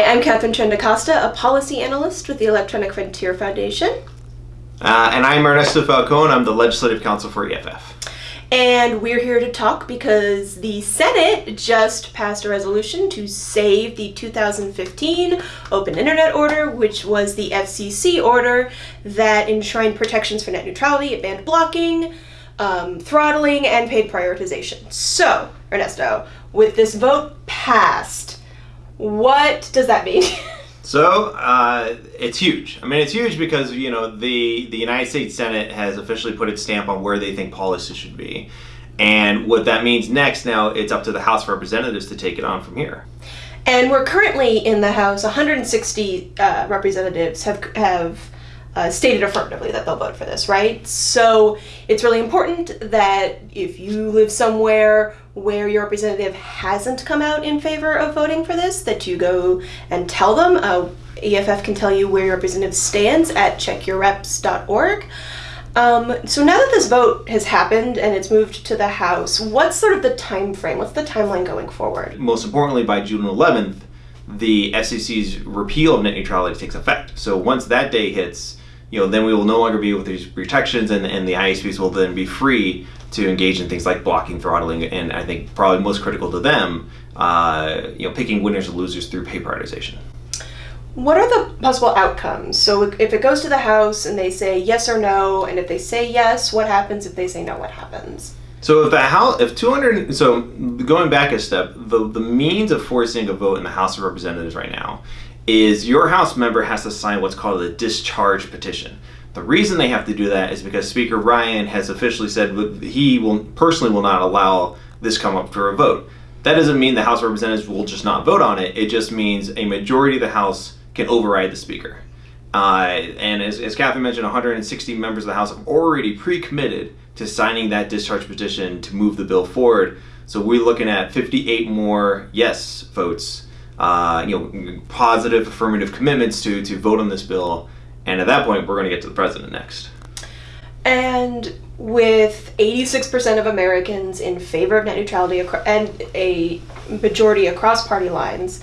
Hi, I'm Katharine Trendacosta, a policy analyst with the Electronic Frontier Foundation. Uh, and I'm Ernesto Falcon. I'm the Legislative Counsel for EFF. And we're here to talk because the Senate just passed a resolution to save the 2015 Open Internet Order, which was the FCC order that enshrined protections for net neutrality, it banned blocking, um, throttling, and paid prioritization. So, Ernesto, with this vote passed, what does that mean? So uh, it's huge. I mean, it's huge because you know the the United States Senate has officially put its stamp on where they think policy should be, and what that means next. Now it's up to the House of Representatives to take it on from here. And we're currently in the House. 160 uh, representatives have have uh, stated affirmatively that they'll vote for this, right? So it's really important that if you live somewhere where your representative hasn't come out in favor of voting for this, that you go and tell them. Uh, EFF can tell you where your representative stands at checkyourreps.org. Um, so now that this vote has happened and it's moved to the House, what's sort of the time frame? What's the timeline going forward? Most importantly, by June 11th, the FCC's repeal of net neutrality takes effect. So once that day hits, you know, then we will no longer be with these protections, and, and the ISPs will then be free to engage in things like blocking, throttling, and I think probably most critical to them, uh, you know, picking winners and losers through pay prioritization. What are the possible outcomes? So if it goes to the House and they say yes or no, and if they say yes, what happens? If they say no, what happens? So if the House, if 200, so going back a step, the, the means of forcing a vote in the House of Representatives right now is your House member has to sign what's called a discharge petition. The reason they have to do that is because Speaker Ryan has officially said he will personally will not allow this come up for a vote. That doesn't mean the House Representatives will just not vote on it. It just means a majority of the House can override the Speaker. Uh, and as, as Katharine mentioned, 160 members of the House have already pre-committed to signing that discharge petition to move the bill forward. So we're looking at 58 more yes votes, uh, you know, positive affirmative commitments to, to vote on this bill and at that point, we're going to get to the president next. And with 86% of Americans in favor of net neutrality and a majority across party lines,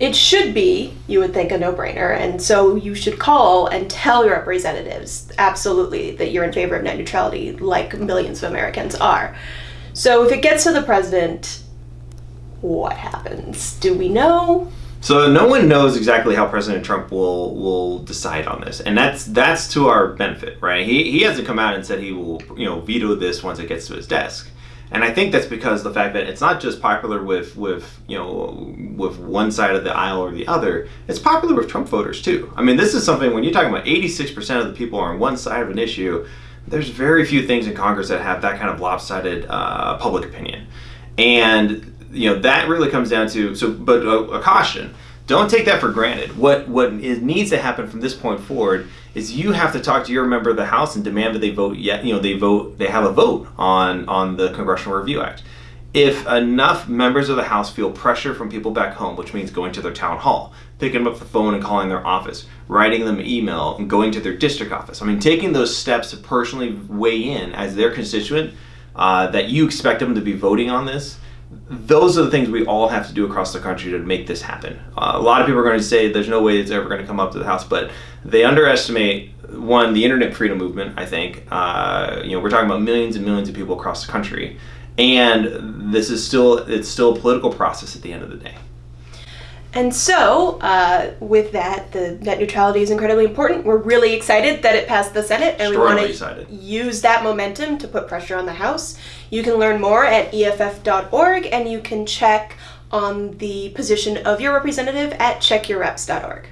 it should be, you would think, a no brainer. And so you should call and tell your representatives absolutely that you're in favor of net neutrality, like millions of Americans are. So if it gets to the president, what happens? Do we know? So no one knows exactly how President Trump will will decide on this, and that's that's to our benefit, right? He he hasn't come out and said he will you know veto this once it gets to his desk, and I think that's because the fact that it's not just popular with with you know with one side of the aisle or the other, it's popular with Trump voters too. I mean, this is something when you're talking about 86 percent of the people are on one side of an issue. There's very few things in Congress that have that kind of lopsided uh, public opinion, and you know that really comes down to so but a, a, caution. Don't take that for granted. What what is, needs to happen from this point forward is you have to talk to your member of the house and demand that they vote yet you know they vote they have a vote on on the congressional review act. If enough members of the house feel pressure from people back home which means going to their town hall picking up the phone and calling their office writing them an email and going to their district office i mean taking those steps to personally weigh in as their constituent uh, that you expect them to be voting on this those are the things we all have to do across the country to make this happen. Uh, a lot of people are going to say there's no way it's ever going to come up to the House, but they underestimate one the internet freedom movement. I think uh, you know we're talking about millions and millions of people across the country, and this is still it's still a political process at the end of the day. And so, uh, with that, the net neutrality is incredibly important. We're really excited that it passed the Senate, and we want to use that momentum to put pressure on the House. You can learn more at EFF.org, and you can check on the position of your representative at checkyourreps.org.